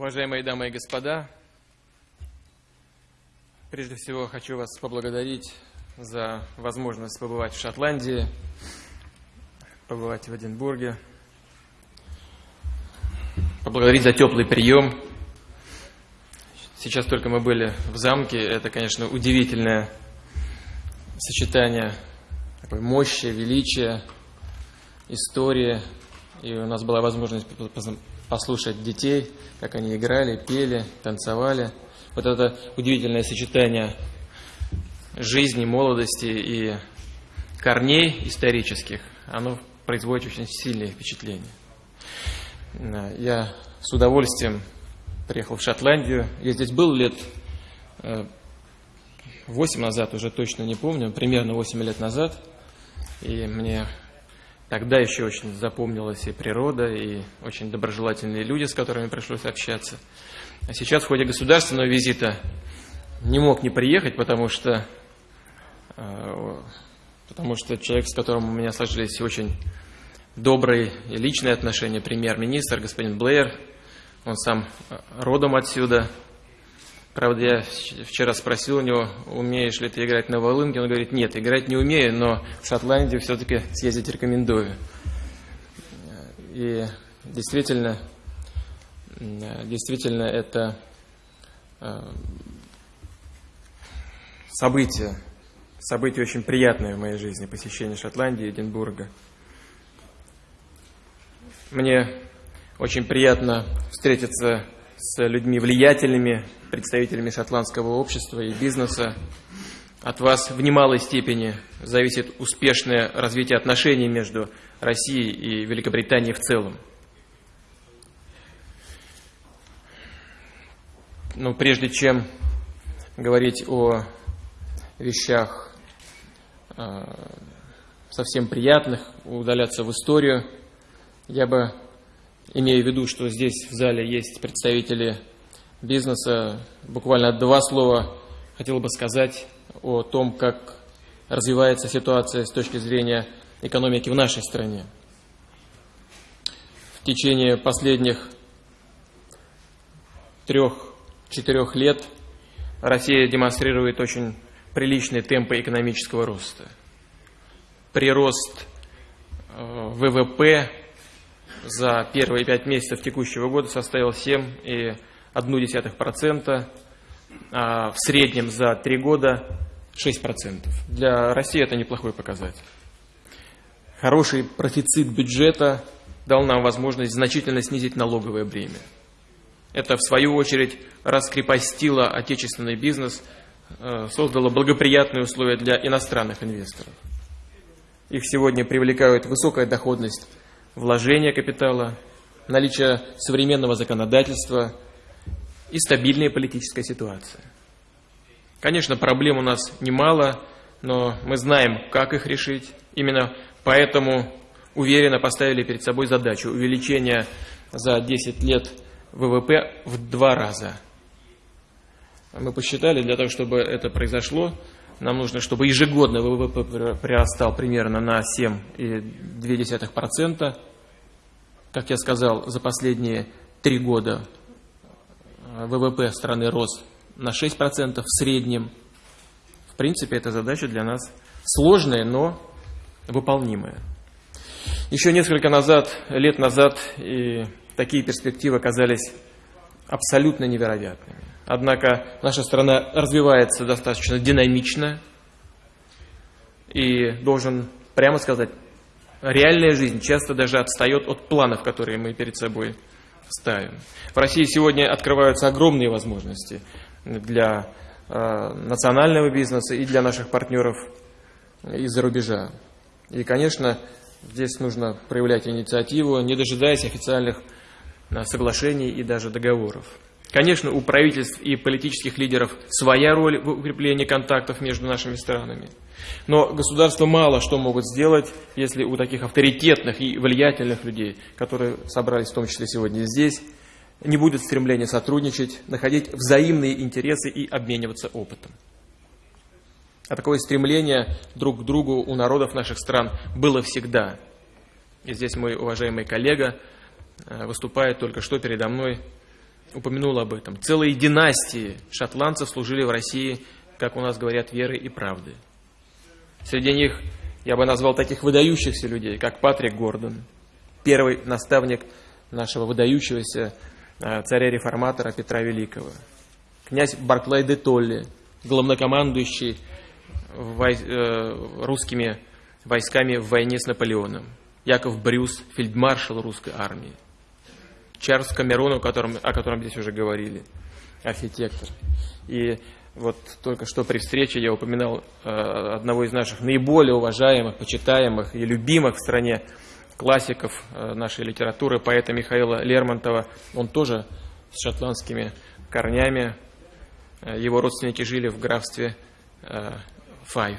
Уважаемые дамы и господа, прежде всего хочу вас поблагодарить за возможность побывать в Шотландии, побывать в Эдинбурге, поблагодарить за теплый прием. Сейчас только мы были в замке, это, конечно, удивительное сочетание такой мощи, величия, истории. И у нас была возможность послушать детей, как они играли, пели, танцевали. Вот это удивительное сочетание жизни, молодости и корней исторических, оно производит очень сильное впечатление. Я с удовольствием приехал в Шотландию. Я здесь был лет 8 э, назад, уже точно не помню, примерно 8 лет назад. И мне Тогда еще очень запомнилась и природа, и очень доброжелательные люди, с которыми пришлось общаться. А сейчас в ходе государственного визита не мог не приехать, потому что, э, потому что человек, с которым у меня сложились очень добрые и личные отношения, премьер-министр, господин Блэйр, он сам родом отсюда, Правда, я вчера спросил у него, умеешь ли ты играть на волынке. Он говорит, нет, играть не умею, но в Шотландию все-таки съездить рекомендую. И действительно, действительно это э, событие, событие очень приятное в моей жизни, посещение Шотландии, Эдинбурга. Мне очень приятно встретиться с людьми влиятельными, представителями шотландского общества и бизнеса. От вас в немалой степени зависит успешное развитие отношений между Россией и Великобританией в целом. Но прежде чем говорить о вещах э, совсем приятных, удаляться в историю, я бы имея в виду, что здесь в зале есть представители бизнеса, буквально два слова хотел бы сказать о том, как развивается ситуация с точки зрения экономики в нашей стране. В течение последних трех-четырех лет Россия демонстрирует очень приличные темпы экономического роста. Прирост э, ВВП за первые пять месяцев текущего года составил 7,1%, а в среднем за три года 6%. Для России это неплохой показатель. Хороший профицит бюджета дал нам возможность значительно снизить налоговое бремя. Это, в свою очередь, раскрепостило отечественный бизнес, э, создало благоприятные условия для иностранных инвесторов. Их сегодня привлекают высокая доходность вложения капитала, наличие современного законодательства и стабильная политическая ситуация. Конечно, проблем у нас немало, но мы знаем, как их решить. Именно поэтому уверенно поставили перед собой задачу увеличения за 10 лет ВВП в два раза. Мы посчитали, для того, чтобы это произошло, нам нужно, чтобы ежегодно ВВП прирастал примерно на 7,2%. Как я сказал, за последние три года э, ВВП страны рос на 6% в среднем. В принципе, эта задача для нас сложная, но выполнимая. Еще несколько назад, лет назад и такие перспективы казались абсолютно невероятными. Однако наша страна развивается достаточно динамично. И должен прямо сказать, реальная жизнь часто даже отстает от планов, которые мы перед собой ставим. В России сегодня открываются огромные возможности для э, национального бизнеса и для наших партнеров из-за рубежа. И, конечно, здесь нужно проявлять инициативу, не дожидаясь официальных соглашений и даже договоров. Конечно, у правительств и политических лидеров своя роль в укреплении контактов между нашими странами. Но государства мало что могут сделать, если у таких авторитетных и влиятельных людей, которые собрались в том числе сегодня здесь, не будет стремления сотрудничать, находить взаимные интересы и обмениваться опытом. А такое стремление друг к другу у народов наших стран было всегда. И здесь мой уважаемый коллега э, выступает только что передо мной упомянул об этом. Целые династии шотландцев служили в России, как у нас говорят, верой и правдой. Среди них я бы назвал таких выдающихся людей, как Патрик Гордон, первый наставник нашего выдающегося э, царя-реформатора Петра Великого, князь Барклай де Толли, главнокомандующий э, русскими войсками в войне с Наполеоном, Яков Брюс, фельдмаршал русской армии, Чарльз Камерон, о котором, о котором здесь уже говорили, архитектор. И вот только что при встрече я упоминал э, одного из наших наиболее уважаемых, почитаемых и любимых в стране классиков э, нашей литературы, поэта Михаила Лермонтова. Он тоже с шотландскими корнями. Э, его родственники жили в графстве э, Файв.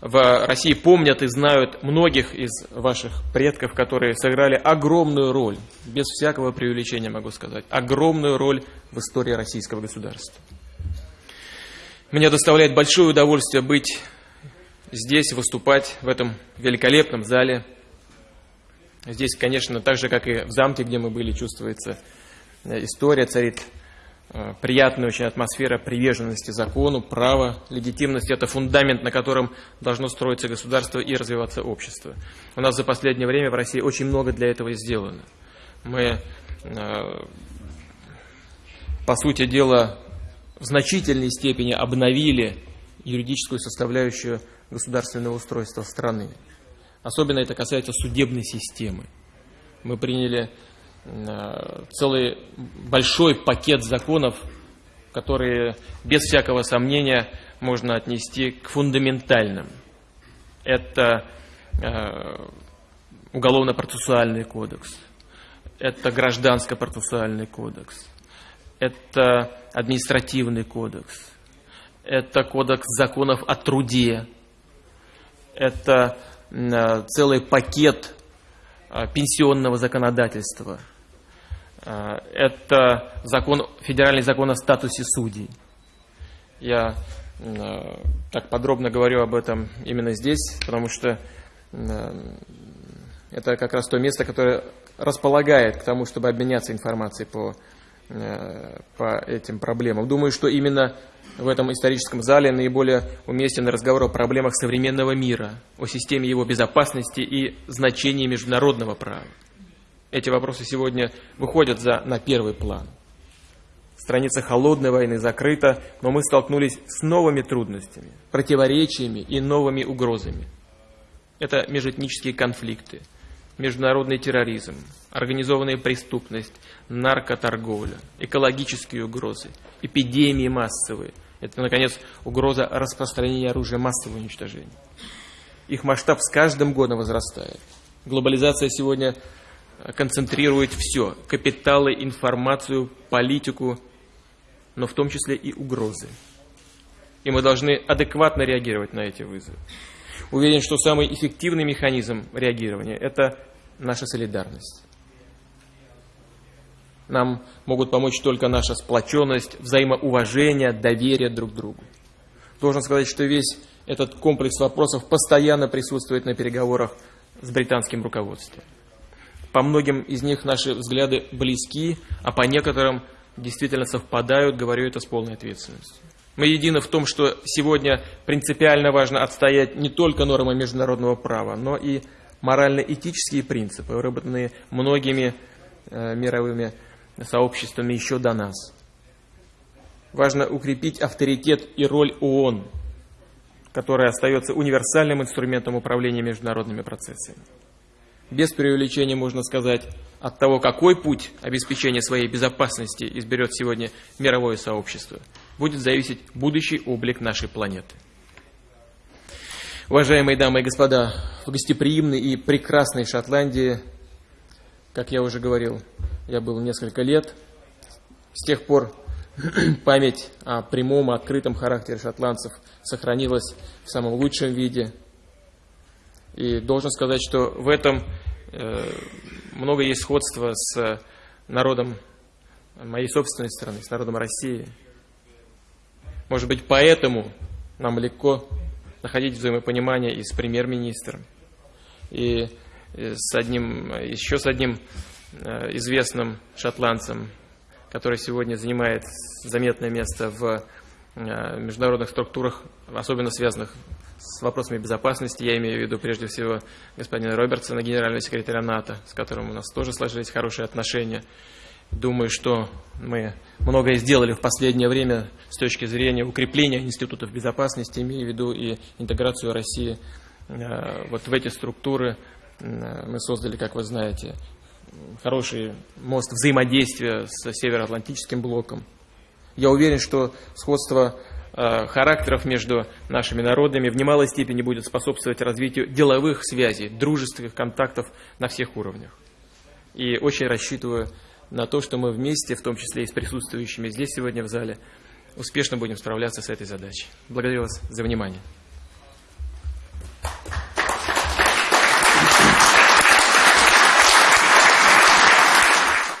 В России помнят и знают многих из ваших предков, которые сыграли огромную роль, без всякого преувеличения могу сказать, огромную роль в истории российского государства. Мне доставляет большое удовольствие быть здесь, выступать в этом великолепном зале. Здесь, конечно, так же, как и в замке, где мы были, чувствуется э, история, царит приятная очень атмосфера приверженности закону, права, легитимности. Это фундамент, на котором должно строиться государство и развиваться общество. У нас за последнее время в России очень много для этого сделано. Мы, э, по сути дела, в значительной степени обновили юридическую составляющую государственного устройства страны. Особенно это касается судебной системы. Мы приняли э, целый большой пакет законов, которые без всякого сомнения можно отнести к фундаментальным. Это э, уголовно-процессуальный кодекс, это гражданско-процессуальный кодекс, это административный кодекс, это кодекс законов о труде, это э, целый пакет э, пенсионного законодательства, э, это закон, федеральный закон о статусе судей. Я так подробно говорю об этом именно здесь, потому что это как раз то место, которое располагает к тому, чтобы обменяться информацией по Э, по этим проблемам. Думаю, что именно в этом историческом зале наиболее уместен разговор о проблемах современного мира, о системе его безопасности и значении международного права. Эти вопросы сегодня выходят за, на первый план. Страница холодной войны закрыта, но мы столкнулись с новыми трудностями, противоречиями и новыми угрозами. Это межэтнические конфликты – международный терроризм, организованная преступность, наркоторговля, экологические угрозы, эпидемии массовые. Это, наконец, угроза распространения оружия массового уничтожения. Их масштаб с каждым годом возрастает. Глобализация сегодня концентрирует все – капиталы, информацию, политику, но в том числе и угрозы. И мы должны адекватно реагировать на эти вызовы. Уверен, что самый эффективный механизм реагирования – это наша солидарность. Нам могут помочь только наша сплоченность, взаимоуважение, доверие друг к другу. Должен сказать, что весь этот комплекс вопросов постоянно присутствует на переговорах с британским руководством. По многим из них наши взгляды близки, а по некоторым действительно совпадают, говорю это с полной ответственностью. Мы едины в том, что сегодня принципиально важно отстоять не только нормы международного права, но и морально-этические принципы, выработанные многими э, мировыми сообществами еще до нас. Важно укрепить авторитет и роль ООН, которая остается универсальным инструментом управления международными процессами. Без преувеличения можно сказать, от того, какой путь обеспечения своей безопасности изберет сегодня мировое сообщество – будет зависеть будущий облик нашей планеты. Уважаемые дамы и господа, в гостеприимной и прекрасной Шотландии, как я уже говорил, я был несколько лет. С тех пор память о прямом и открытом характере шотландцев сохранилась в самом лучшем виде. И должен сказать, что в этом э, много есть сходства с народом моей собственной страны, с народом России – может быть, поэтому нам легко находить взаимопонимание и с премьер-министром, и с одним, еще с одним э, известным шотландцем, который сегодня занимает заметное место в международных структурах, особенно связанных с вопросами безопасности. Я имею в виду прежде всего господина Робертсона, генерального секретаря НАТО, с которым у нас тоже сложились хорошие отношения. Думаю, что мы многое сделали в последнее время с точки зрения укрепления институтов безопасности, имея в виду и интеграцию России э, вот в эти структуры. Э, мы создали, как вы знаете, хороший мост взаимодействия с Североатлантическим блоком. Я уверен, что сходство характеров между нашими народами в немалой степени будет способствовать развитию деловых связей, дружественных контактов на всех уровнях. И очень рассчитываю на то, что мы вместе, в том числе и с присутствующими здесь сегодня в зале, успешно будем справляться с этой задачей. Благодарю вас за внимание.